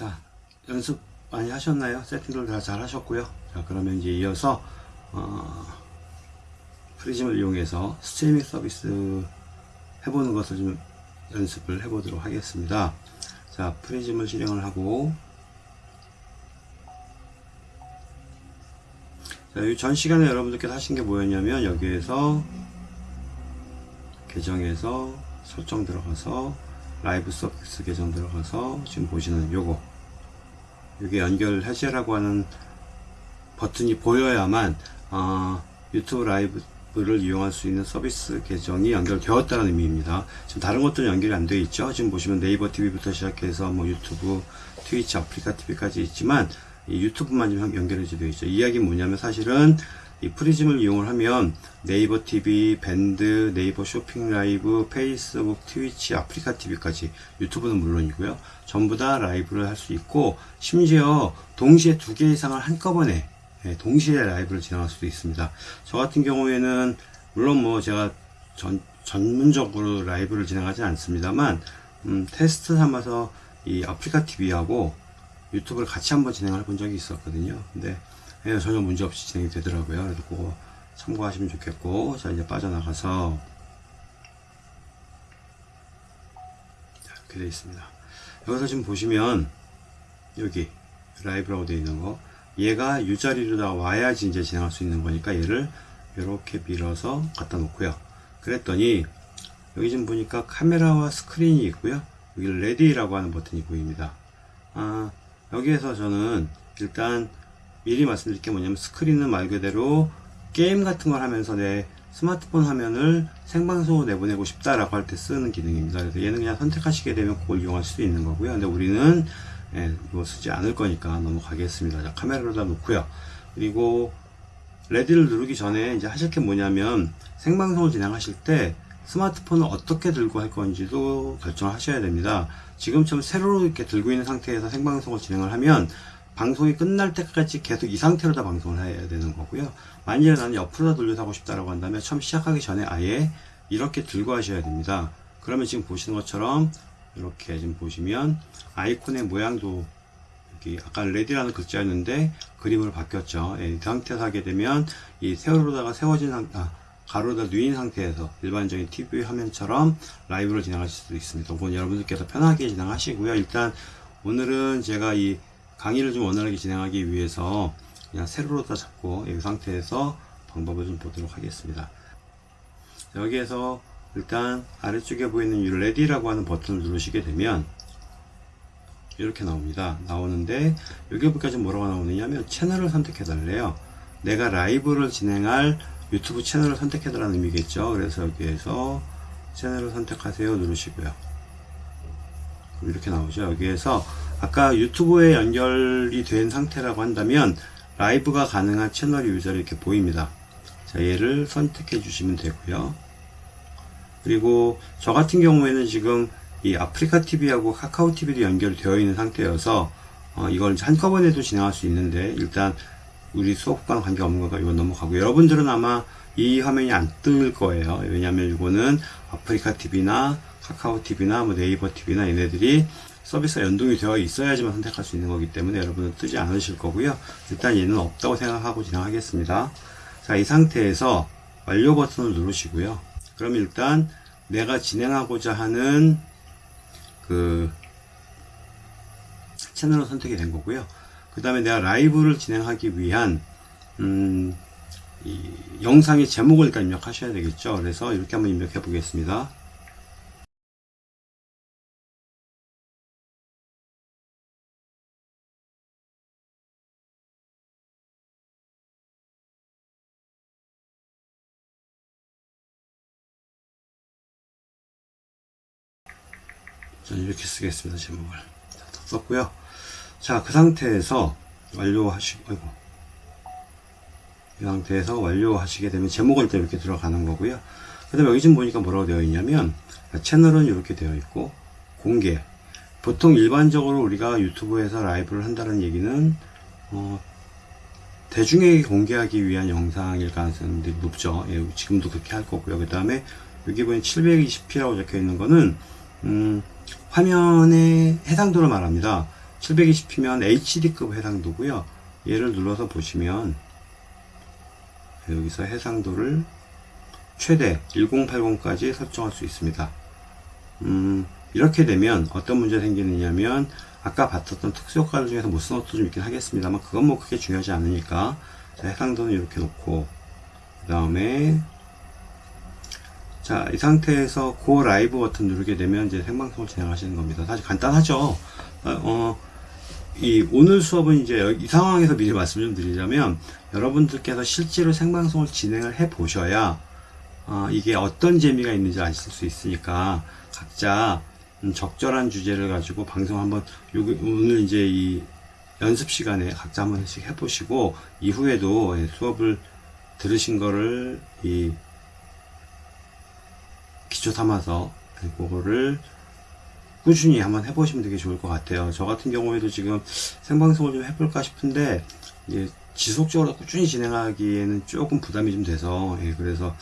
자, 연습 많이 하셨나요? 세팅들 다 잘 하셨고요. 자, 그러면 이제 이어서, 어, 프리즘을 이용해서 스트리밍 서비스 해보는 것을 좀 연습을 해보도록 하겠습니다. 자, 프리즘을 실행을 하고, 자, 이 전 시간에 여러분들께서 하신 게 뭐였냐면, 여기에서 계정에서 설정 들어가서 라이브 서비스 계정 들어가서 지금 보시는 요거 이게 연결 해제라고 하는 버튼이 보여야만 어, 유튜브 라이브를 이용할 수 있는 서비스 계정이 연결되었다는 의미입니다. 지금 다른 것들은 연결이 안 되어 있죠. 지금 보시면 네이버 TV부터 시작해서 뭐 유튜브, 트위치, 아프리카 TV까지 있지만 이 유튜브만 지금 연결이 되어 있죠. 이야기는 뭐냐면 사실은 이 프리즘을 이용을 하면 네이버 TV, 밴드, 네이버 쇼핑 라이브, 페이스북, 트위치, 아프리카 TV까지 유튜브는 물론이고요. 전부 다 라이브를 할 수 있고 심지어 동시에 두 개 이상을 한꺼번에 예, 동시에 라이브를 진행할 수도 있습니다. 저 같은 경우에는 물론 뭐 제가 전, 전문적으로 라이브를 진행하지 않습니다만 음, 테스트 삼아서 이 아프리카 TV하고 유튜브를 같이 한번 진행을 본 적이 있었거든요. 근데 예, 전혀 문제 없이 진행이 되더라고요. 그래서 그거 참고하시면 좋겠고, 자, 이제 빠져나가서, 자, 이렇게 되어 있습니다. 여기서 지금 보시면, 여기, 라이브라고 되어 있는 거, 얘가 이 자리로 와야지 이제 진행할 수 있는 거니까 얘를 이렇게 밀어서 갖다 놓고요. 그랬더니, 여기 지금 보니까 카메라와 스크린이 있고요. 여기 ready라고 하는 버튼이 보입니다. 아, 여기에서 저는 일단 미리 말씀드릴 게 뭐냐면 스크린은 말 그대로 게임 같은 걸 하면서 내 스마트폰 화면을 생방송으로 내보내고 싶다라고 할 때 쓰는 기능입니다. 그래서 얘는 그냥 선택하시게 되면 그걸 이용할 수도 있는 거고요. 근데 우리는 예, 이거 쓰지 않을 거니까 넘어가겠습니다. 자, 카메라로다 놓고요. 그리고 ready를 누르기 전에 이제 하실 게 뭐냐면 생방송을 진행하실 때 스마트폰을 어떻게 들고 할 건지도 결정을 하셔야 됩니다. 지금처럼 세로로 이렇게 들고 있는 상태에서 생방송을 진행을 하면 방송이 끝날 때까지 계속 이 상태로 다 방송을 해야 되는 거고요. 만약에 나는 옆으로 다 돌려서 하고 싶다라고 한다면 처음 시작하기 전에 아예 이렇게 들고 하셔야 됩니다. 그러면 지금 보시는 것처럼 이렇게 지금 보시면 아이콘의 모양도 아까 레디라는 글자였는데 그림으로 바뀌었죠. 예, 이 상태에서 하게 되면 이 세로로다가 세워진 상태, 아, 가로다 누인 상태에서 일반적인 TV 화면처럼 라이브를 진행하실 수 있습니다. 여러분들께서 편하게 진행하시고요. 일단 오늘은 제가 이 강의를 좀 원활하게 진행하기 위해서 그냥 세로로 다 잡고 이 상태에서 방법을 좀 보도록 하겠습니다. 여기에서 일단 아래쪽에 보이는 이 레디라고 하는 버튼을 누르시게 되면 이렇게 나옵니다. 나오는데 여기 보니까 지금 뭐라고 나오느냐면 채널을 선택해 달래요. 내가 라이브를 진행할 유튜브 채널을 선택해 달라는 의미겠죠. 그래서 여기에서 채널을 선택하세요 누르시고요. 이렇게 나오죠. 여기에서 아까 유튜브에 연결이 된 상태라고 한다면 라이브가 가능한 채널 유저를 이렇게 보입니다. 자, 얘를 선택해 주시면 되고요. 그리고 저 같은 경우에는 지금 이 아프리카 TV하고 카카오 TV도 연결되어 있는 상태여서 어, 이걸 한꺼번에도 진행할 수 있는데 일단 우리 수업과는 관계없는 거니까 이건 넘어가고 여러분들은 아마 이 화면이 안 뜰 거예요. 왜냐하면 이거는 아프리카 TV나 카카오 TV나 뭐 네이버 TV나 얘네들이 서비스가 연동이 되어 있어야지만 선택할 수 있는 거기 때문에 여러분은 뜨지 않으실 거고요. 일단 얘는 없다고 생각하고 진행하겠습니다. 자, 이 상태에서 완료 버튼을 누르시고요. 그럼 일단 내가 진행하고자 하는 그 채널을 선택이 된 거고요. 그 다음에 내가 라이브를 진행하기 위한 음, 이 영상의 제목을 일단 입력하셔야 되겠죠. 그래서 이렇게 한번 입력해 보겠습니다. 저는 이렇게 쓰겠습니다. 제목을. 자, 다 썼고요. 자, 그 상태에서 완료하시고, 아이고. 이 상태에서 완료하시게 되면 제목을 또 이렇게 들어가는 거고요. 그 다음에 여기 지금 보니까 뭐라고 되어 있냐면, 채널은 이렇게 되어 있고, 공개. 보통 일반적으로 우리가 유튜브에서 라이브를 한다는 얘기는, 어, 대중에게 공개하기 위한 영상일 가능성이 높죠. 예, 지금도 그렇게 할 거고요. 그 다음에 여기 보면 720p라고 적혀 있는 거는, 음, 화면의 해상도를 말합니다. 720p면 HD급 해상도고요. 얘를 눌러서 보시면 여기서 해상도를 최대 1080까지 설정할 수 있습니다. 음, 이렇게 되면 어떤 문제가 생기느냐면 아까 봤었던 특수효과들 중에서 못 쓴 것도 좀 있긴 하겠습니다만 그건 뭐 크게 중요하지 않으니까 자, 해상도는 이렇게 놓고 그 다음에 자, 이 상태에서 고 라이브 버튼 누르게 되면 이제 생방송을 진행하시는 겁니다. 사실 간단하죠. 어, 어, 이 오늘 수업은 이제 이 상황에서 미리 말씀 좀 드리자면 여러분들께서 실제로 생방송을 진행을 해 보셔야 어, 이게 어떤 재미가 있는지 아실 수 있으니까 각자 음, 적절한 주제를 가지고 방송 한번 오늘 이제 이 연습 시간에 각자 한 번씩 해보시고 이후에도 예, 수업을 들으신 거를 이 기초 삼아서 그거를 꾸준히 한번 해보시면 되게 좋을 것 같아요. 저 같은 경우에도 지금 생방송을 좀 해볼까 싶은데 지속적으로 꾸준히 진행하기에는 조금 부담이 좀 돼서 예, 그래서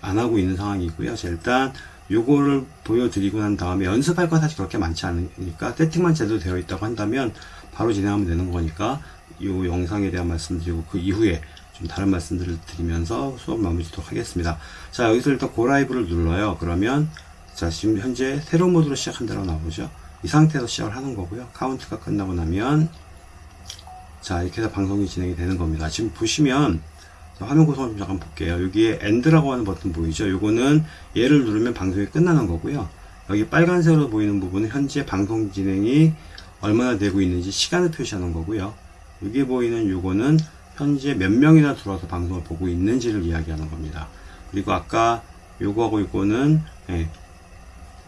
안 하고 있는 상황이고요. 자, 일단 요거를 보여드리고 난 다음에 연습할 건 사실 그렇게 많지 않으니까 세팅만 제대로 되어 있다고 한다면 바로 진행하면 되는 거니까 이 영상에 대한 말씀드리고 그 이후에 좀 다른 말씀들을 드리면서 수업 마무리 짓도록 하겠습니다. 자 여기서 일단 고라이브를 눌러요. 그러면 자 지금 현재 새로운 모드로 시작한다고 나오죠. 이 상태에서 시작을 하는 거고요. 카운트가 끝나고 나면 자 이렇게 해서 방송이 진행이 되는 겁니다. 지금 보시면 자, 화면 구성을 좀 잠깐 볼게요. 여기에 end라고 하는 버튼 보이죠? 요거는 얘를 누르면 방송이 끝나는 거고요. 여기 빨간색으로 보이는 부분은 현재 방송 진행이 얼마나 되고 있는지 시간을 표시하는 거고요. 여기 보이는 요거는 현재 몇 명이나 들어와서 방송을 보고 있는지를 이야기하는 겁니다. 그리고 아까 요거하고 요거는 예,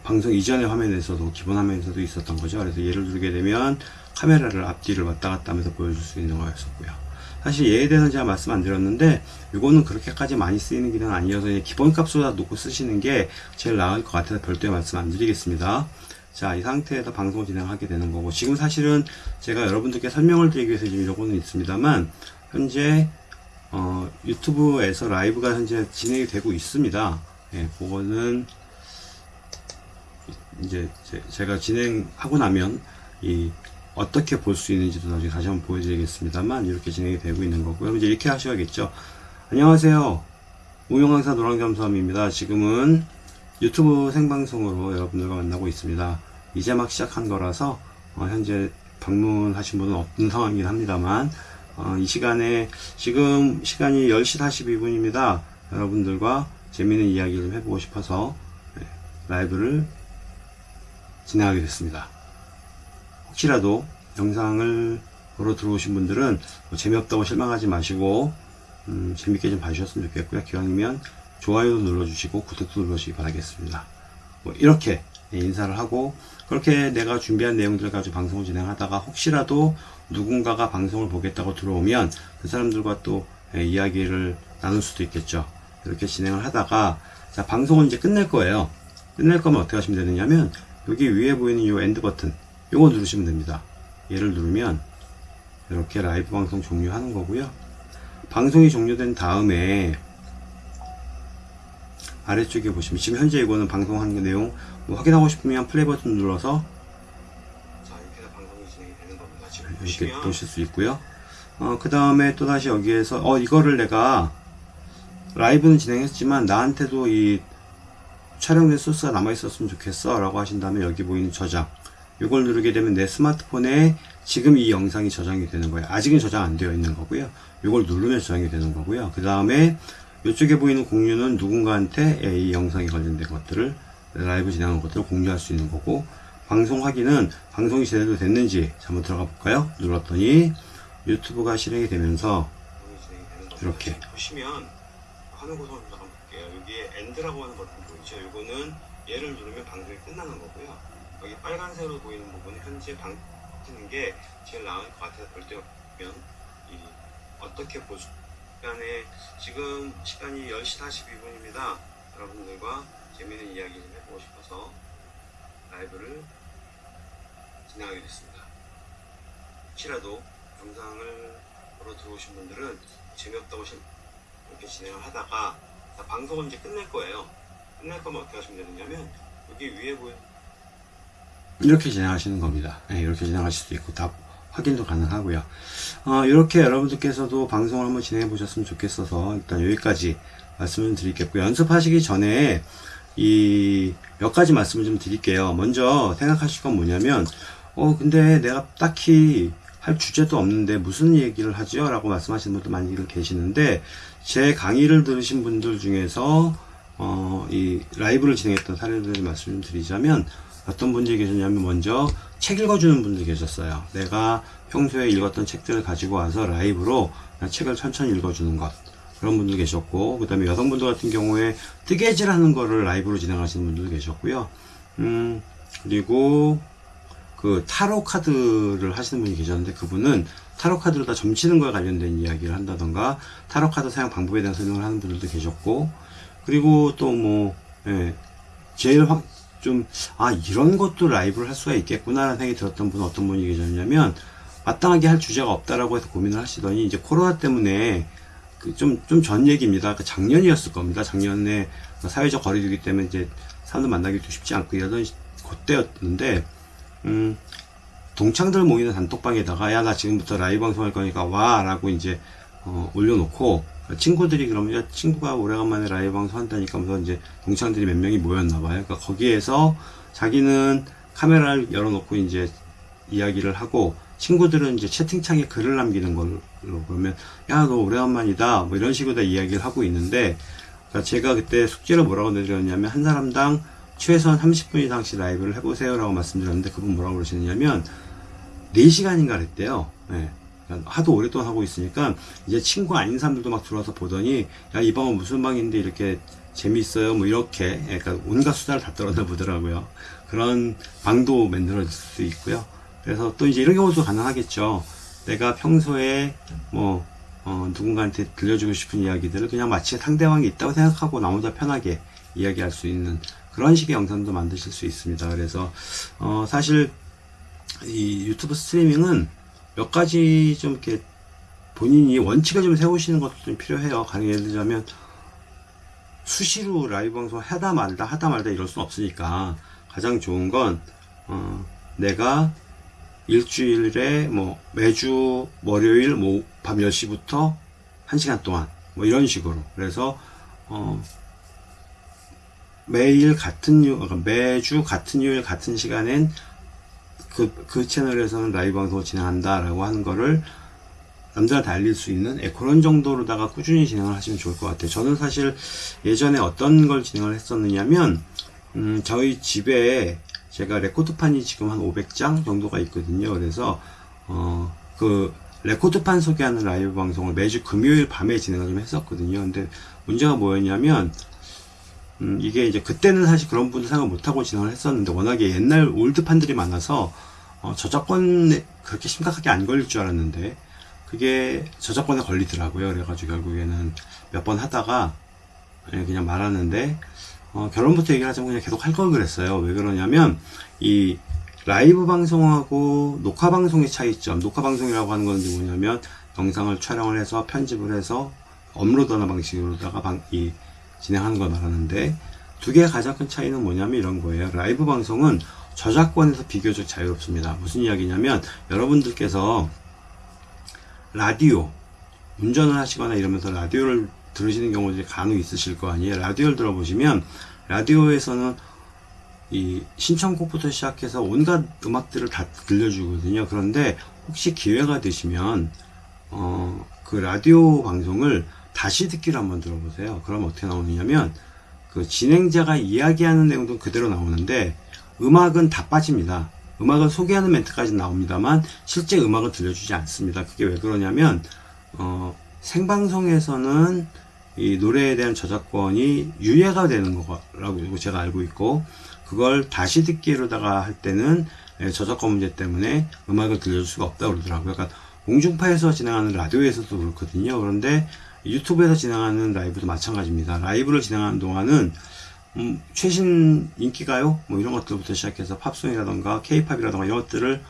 방송 이전의 화면에서도 기본 화면에서도 있었던 거죠. 그래서 얘를 누르게 되면 카메라를 앞뒤를 왔다 갔다 하면서 보여줄 수 있는 거였었고요. 사실 얘에 대해서는 제가 말씀 안 드렸는데 이거는 그렇게까지 많이 쓰이는 기능은 아니어서 기본값으로 놓고 쓰시는 게 제일 나을 것 같아서 별도의 말씀 안 드리겠습니다. 자, 이 상태에서 방송을 진행하게 되는 거고 지금 사실은 제가 여러분들께 설명을 드리기 위해서 지금 요거는 있습니다만 현재 어, 유튜브에서 라이브가 현재 진행이 되고 있습니다. 예, 그거는 이제 제, 가 진행하고 나면 이 어떻게 볼 수 있는지도 나중에 다시 한번 보여드리겠습니다만 이렇게 진행이 되고 있는 거고요. 이제 이렇게 하셔야겠죠. 안녕하세요. 무용강사 노랑겸수함입니다. 지금은 유튜브 생방송으로 여러분들과 만나고 있습니다. 이제 막 시작한 거라서 어, 현재 방문하신 분은 없는 상황이긴 합니다만 어, 이 시간에 지금 시간이 10시 42분입니다. 여러분들과 재미있는 이야기 좀 해보고 싶어서 네, 라이브를 진행하게 됐습니다. 혹시라도 영상을 보러 들어오신 분들은 뭐 재미없다고 실망하지 마시고 음, 재밌게 좀 봐주셨으면 좋겠고요. 기왕이면 좋아요도 눌러주시고 구독도 눌러주시기 바라겠습니다. 뭐 이렇게 인사를 하고 그렇게 내가 준비한 내용들 가지고 방송을 진행하다가 혹시라도 누군가가 방송을 보겠다고 들어오면 그 사람들과 또 이야기를 나눌 수도 있겠죠. 이렇게 진행을 하다가 자 방송은 이제 끝낼 거예요. 끝낼 거면 어떻게 하시면 되느냐면 여기 위에 보이는 이 end 버튼 요거 누르시면 됩니다. 얘를 누르면 이렇게 라이브 방송 종료하는 거고요. 방송이 종료된 다음에 아래쪽에 보시면 지금 현재 이거는 방송하는 내용 뭐 확인하고 싶으면 플레이 버튼 눌러서 자 이렇게. 보실 수 있고요. 어, 그 다음에 또 다시 여기에서 어 이거를 내가 라이브는 진행했지만 나한테도 이 촬영된 소스가 남아 있었으면 좋겠어 라고 하신다면 여기 보이는 저장. 이걸 누르게 되면 내 스마트폰에 지금 이 영상이 저장이 되는 거예요. 아직은 저장 안 되어 있는 거고요. 이걸 누르면 저장이 되는 거고요. 그 다음에 이쪽에 보이는 공유는 누군가한테 이 영상에 관련된 것들을 라이브 진행하는 것들을 공유할 수 있는 거고 방송 확인은 방송이 제대로 됐는지 한번 들어가 볼까요? 눌렀더니 유튜브가 실행이 되면서 이렇게. 보시면 화면 구성을 잠깐 볼게요. 여기에 엔드라고 하는 버튼 보이죠? 이거는 얘를 누르면 방송이 끝나는 거고요. 여기 빨간색으로 보이는 부분은 현재 방송하는 게 제일 나을 것 같아서 별도면 이 어떻게 보수 시간에 지금 시간이 10시 42분입니다. 여러분들과 재미있는 이야기 좀 해보고 싶어서 라이브를 진행하게 됐습니다. 혹시라도 영상을 보러 들어오신 분들은 재미없다고 이렇게 진행을 하다가 방송은 이제 끝낼 거예요. 끝낼 거면 어떻게 하시면 되느냐면 여기 위에 보이는 이렇게 진행하시는 겁니다. 예, 이렇게 진행하실 수도 있고 다 확인도 가능하고요. 어, 이렇게 여러분들께서도 방송을 한번 진행해 보셨으면 좋겠어서 일단 여기까지 말씀을 드리겠고요. 연습하시기 전에 이 몇 가지 말씀을 좀 드릴게요. 먼저 생각하실 건 뭐냐면 어 근데 내가 딱히 할 주제도 없는데 무슨 얘기를 하지요? 라고 말씀하시는 분도 많이 계시는데 제 강의를 들으신 분들 중에서 어, 이 라이브를 진행했던 사례들을 말씀 좀 드리자면 어떤 분들이 계셨냐면 먼저 책 읽어주는 분들이 계셨어요. 내가 평소에 읽었던 책들을 가지고 와서 라이브로 책을 천천히 읽어주는 것. 그런 분들 계셨고, 그 다음에 여성분들 같은 경우에 뜨개질 하는 거를 라이브로 진행하시는 분들 계셨고요. 음, 그리고 그 타로 카드를 하시는 분이 계셨는데 그분은 타로 카드로 다 점치는 거에 관련된 이야기를 한다던가 타로 카드 사용 방법에 대한 설명을 하는 분들도 계셨고 그리고 또뭐 예, 제일 확 좀, 아, 이런 것도 라이브를 할 수가 있겠구나라는 생각이 들었던 분은 어떤 분이 계셨냐면, 마땅하게 할 주제가 없다라고 해서 고민을 하시더니, 이제 코로나 때문에, 그 좀, 좀 전 얘기입니다. 그 작년이었을 겁니다. 작년에 사회적 거리두기 때문에 이제 사람들 만나기도 쉽지 않고 이러던 그때였는데, 음, 동창들 모이는 단톡방에다가, 야, 나 지금부터 라이브 방송할 거니까 와, 라고 이제, 어, 올려놓고, 친구들이 그러면 야, 친구가 오래간만에 라이브 방송 한다니까 하면서 이제 동창들이 몇 명이 모였나 봐요. 그러니까 거기에서 자기는 카메라를 열어놓고 이제 이야기를 하고 친구들은 이제 채팅창에 글을 남기는 걸로 그러면 야 너 오래간만이다 뭐 이런 식으로 다 이야기를 하고 있는데 그러니까 제가 그때 숙제를 뭐라고 내드렸냐면 한 사람당 최소한 30분 이상씩 라이브를 해보세요 라고 말씀드렸는데 그분 뭐라고 그러시느냐면 4시간인가 그랬대요. 네. 하도 오랫동안 하고 있으니까 이제 친구 아닌 사람들도 막 들어와서 보더니 야 이 방은 무슨 방인데 이렇게 재미있어요? 뭐 이렇게. 그러니까 온갖 수다를 다 떨어내 보더라고요. 그런 방도 만들어질 수 있고요. 그래서 또 이제 이런 경우도 가능하겠죠. 내가 평소에 뭐 어, 누군가한테 들려주고 싶은 이야기들을 그냥 마치 상대방이 있다고 생각하고 나 혼자 편하게 이야기할 수 있는 그런 식의 영상도 만드실 수 있습니다. 그래서 어, 사실 이 유튜브 스트리밍은 몇 가지 좀 이렇게 본인이 원칙을 좀 세우시는 것도 좀 필요해요. 가령 예를 들자면 수시로 라이브 방송 하다 말다 하다 말다 이럴 수는 없으니까 가장 좋은 건 어, 내가 일주일에 뭐 매주 월요일 뭐 밤 10시부터 1시간 동안 뭐 이런 식으로 그래서 어, 매일 같은 요 그러니까 매주 같은 요일 같은 시간엔 그, 그 채널에서는 라이브 방송을 진행한다 라고 하는 거를 남들한테 알릴 수 있는 예, 그런 정도로다가 꾸준히 진행을 하시면 좋을 것 같아요. 저는 사실 예전에 어떤 걸 진행을 했었느냐면, 음, 저희 집에 제가 레코드판이 지금 한 500장 정도가 있거든요. 그래서, 어, 그, 레코드판 소개하는 라이브 방송을 매주 금요일 밤에 진행을 좀 했었거든요. 근데 문제가 뭐였냐면, 음, 이게 이제 그때는 사실 그런 분들 생각 못하고 진행을 했었는데 워낙에 옛날 old판들이 많아서 어, 저작권에 그렇게 심각하게 안 걸릴 줄 알았는데 그게 저작권에 걸리더라고요. 그래가지고 결국에는 몇 번 하다가 예, 그냥 말하는데 어, 결론부터 얘기를 하자면 그냥 계속 할 걸 그랬어요. 왜 그러냐면 이 라이브 방송하고 녹화 방송의 차이점 녹화 방송이라고 하는 건 뭐냐면 영상을 촬영을 해서 편집을 해서 업로드하는 방식으로다가 방, 이 진행하는 걸 말하는데 두 개의 가장 큰 차이는 뭐냐면 이런 거예요. 라이브 방송은 저작권에서 비교적 자유롭습니다. 무슨 이야기냐면 여러분들께서 라디오 운전을 하시거나 이러면서 라디오를 들으시는 경우들이 간혹 있으실 거 아니에요. 라디오를 들어보시면 라디오에서는 이 신청곡부터 시작해서 온갖 음악들을 다 들려주거든요. 그런데 혹시 기회가 되시면 어, 그 라디오 방송을 다시 듣기를 한번 들어보세요. 그럼 어떻게 나오느냐면 그 진행자가 이야기하는 내용도 그대로 나오는데 음악은 다 빠집니다. 음악은 소개하는 멘트까지 나옵니다만 실제 음악을 들려주지 않습니다. 그게 왜 그러냐면 어, 생방송에서는 이 노래에 대한 저작권이 유예가 되는 거라고 제가 알고 있고 그걸 다시 듣기로다가 할 때는 예, 저작권 문제 때문에 음악을 들려줄 수가 없다고 그러더라고요. 그러니까 공중파에서 진행하는 라디오에서도 그렇거든요. 그런데 유튜브에서 진행하는 라이브도 마찬가지입니다. 라이브를 진행하는 동안은 음, 최신 인기가요? 뭐 이런 것들부터 시작해서 팝송이라던가 케이팝이라던가 이런 것들을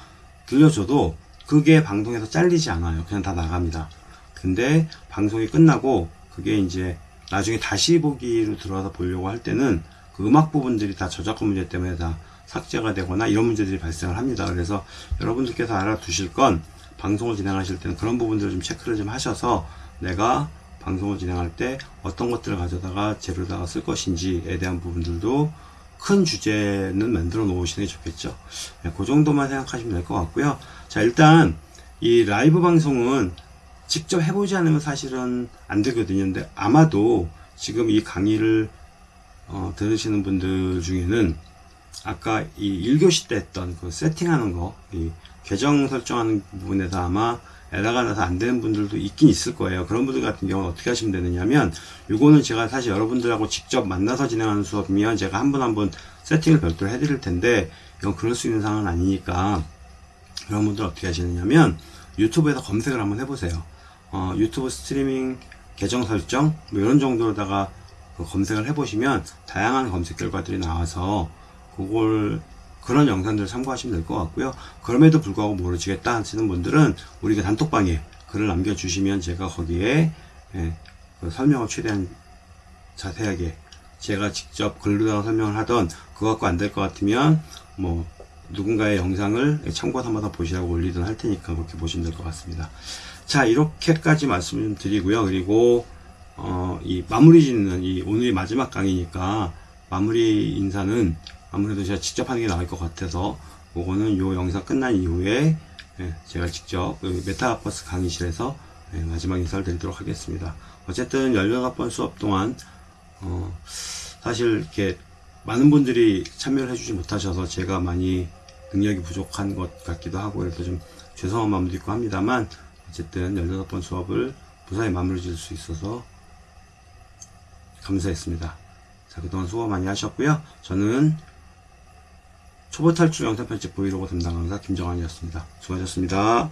들려줘도 그게 방송에서 잘리지 않아요. 그냥 다 나갑니다. 근데 방송이 끝나고 그게 이제 나중에 다시 보기로 들어와서 보려고 할 때는 그 음악 부분들이 다 저작권 문제 때문에 다 삭제가 되거나 이런 문제들이 발생을 합니다. 그래서 여러분들께서 알아두실 건 방송을 진행하실 때는 그런 부분들을 좀 체크를 좀 하셔서 내가 방송을 진행할 때 어떤 것들을 가져다가 재료다가 쓸 것인지에 대한 부분들도 큰 주제는 만들어 놓으시는 게 좋겠죠. 네, 그 정도만 생각하시면 될 것 같고요. 자, 일단 이 라이브 방송은 직접 해보지 않으면 사실은 안 되거든요. 근데 아마도 지금 이 강의를 어, 들으시는 분들 중에는 아까 이 1교시 때 했던 그 세팅하는 거, 이 계정 설정하는 부분에서 아마 에러가 나서 안 되는 분들도 있긴 있을 거예요. 그런 분들 같은 경우는 어떻게 하시면 되느냐면, 요거는 제가 사실 여러분들하고 직접 만나서 진행하는 수업이면 제가 한분한분 세팅을 별도로 해드릴 텐데, 이건 그럴 수 있는 상황은 아니니까, 그런 분들 어떻게 하시느냐면, 유튜브에서 검색을 한번 해보세요. 어, 유튜브 스트리밍 계정 설정, 뭐 이런 정도로다가 그 검색을 해보시면 다양한 검색 결과들이 나와서 그걸 그런 영상들을 참고하시면 될 것 같고요. 그럼에도 불구하고 모르시겠다 하시는 분들은 우리가 단톡방에 글을 남겨주시면 제가 거기에 예, 그 설명을 최대한 자세하게 제가 직접 글로다가 설명을 하던 그거 갖고 안 될 것 같으면 뭐 누군가의 영상을 참고 삼아서 보시라고 올리든 할 테니까 그렇게 보시면 될 것 같습니다. 자 이렇게까지 말씀을 드리고요. 그리고 어, 이 마무리 짓는 이 오늘이 마지막 강의니까 마무리 인사는 아무래도 제가 직접 하는 게 나을 것 같아서 그거는 요 영상 끝난 이후에 예, 제가 직접 그 메타버스 강의실에서 예, 마지막 인사를 드리도록 하겠습니다. 어쨌든 18번 수업 동안 어, 사실 이렇게 많은 분들이 참여를 해주지 못하셔서 제가 많이 능력이 부족한 것 같기도 하고 그래서 좀 죄송한 마음도 있고 합니다만 어쨌든 18번 수업을 무사히 마무리 지을 수 있어서 감사했습니다. 자, 그동안 수고 많이 하셨고요. 저는 초보 탈출 영상 편집 브이로그 담당 강사 김정환이었습니다. 수고하셨습니다.